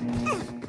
Mm-hmm.